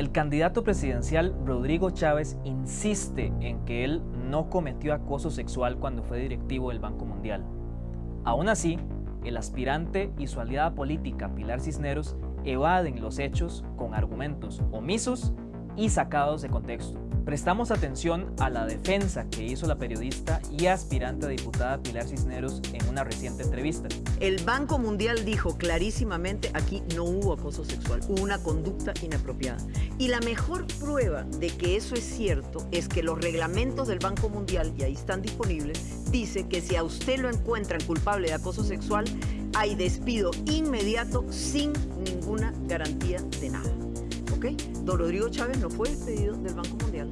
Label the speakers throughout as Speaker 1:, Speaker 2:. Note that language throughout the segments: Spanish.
Speaker 1: El candidato presidencial Rodrigo Chávez insiste en que él no cometió acoso sexual cuando fue directivo del Banco Mundial. Aún así, el aspirante y su aliada política Pilar Cisneros evaden los hechos con argumentos omisos y sacados de contexto. Prestamos atención a la defensa que hizo la periodista y aspirante diputada Pilar Cisneros en una reciente entrevista.
Speaker 2: El Banco Mundial dijo clarísimamente aquí no hubo acoso sexual, hubo una conducta inapropiada. Y la mejor prueba de que eso es cierto es que los reglamentos del Banco Mundial, y ahí están disponibles, dice que si a usted lo encuentran culpable de acoso sexual, hay despido inmediato sin ninguna garantía de nada. Don Rodrigo Chávez no fue despedido del Banco Mundial,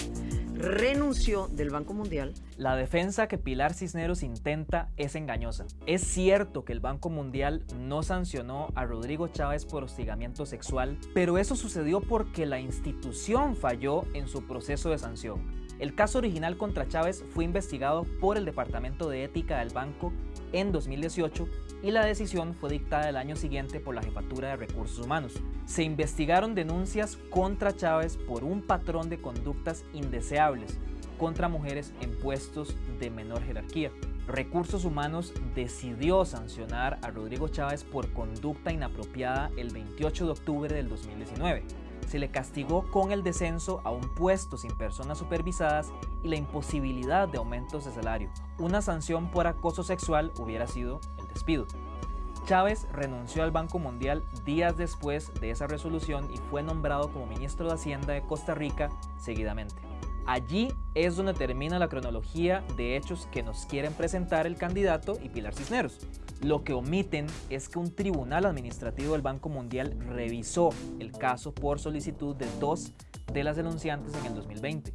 Speaker 2: renunció del Banco Mundial.
Speaker 1: La defensa que Pilar Cisneros intenta es engañosa. Es cierto que el Banco Mundial no sancionó a Rodrigo Chávez por hostigamiento sexual, pero eso sucedió porque la institución falló en su proceso de sanción. El caso original contra Chávez fue investigado por el Departamento de Ética del banco en 2018 y la decisión fue dictada el año siguiente por la Jefatura de Recursos Humanos. Se investigaron denuncias contra Chávez por un patrón de conductas indeseables contra mujeres en puestos de menor jerarquía. Recursos Humanos decidió sancionar a Rodrigo Chávez por conducta inapropiada el 28 de octubre del 2019 se le castigó con el descenso a un puesto sin personas supervisadas y la imposibilidad de aumentos de salario. Una sanción por acoso sexual hubiera sido el despido. Chávez renunció al Banco Mundial días después de esa resolución y fue nombrado como ministro de Hacienda de Costa Rica seguidamente. Allí es donde termina la cronología de hechos que nos quieren presentar el candidato y Pilar Cisneros. Lo que omiten es que un tribunal administrativo del Banco Mundial revisó el caso por solicitud de dos de las denunciantes en el 2020.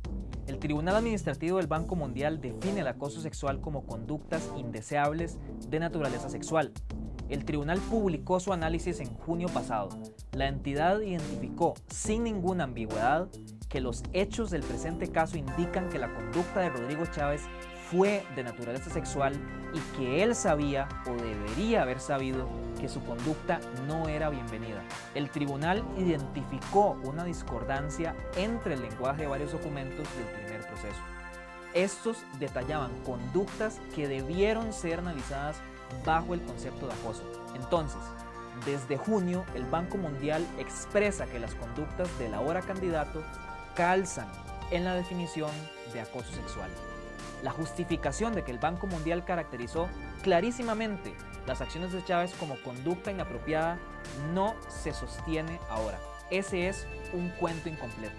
Speaker 1: El Tribunal Administrativo del Banco Mundial define el acoso sexual como conductas indeseables de naturaleza sexual. El tribunal publicó su análisis en junio pasado. La entidad identificó sin ninguna ambigüedad que los hechos del presente caso indican que la conducta de Rodrigo Chávez fue de naturaleza sexual y que él sabía o debería haber sabido que su conducta no era bienvenida. El tribunal identificó una discordancia entre el lenguaje de varios documentos del primer proceso. Estos detallaban conductas que debieron ser analizadas bajo el concepto de acoso. Entonces, desde junio, el Banco Mundial expresa que las conductas del ahora candidato calzan en la definición de acoso sexual. La justificación de que el Banco Mundial caracterizó clarísimamente las acciones de Chávez como conducta inapropiada no se sostiene ahora. Ese es un cuento incompleto.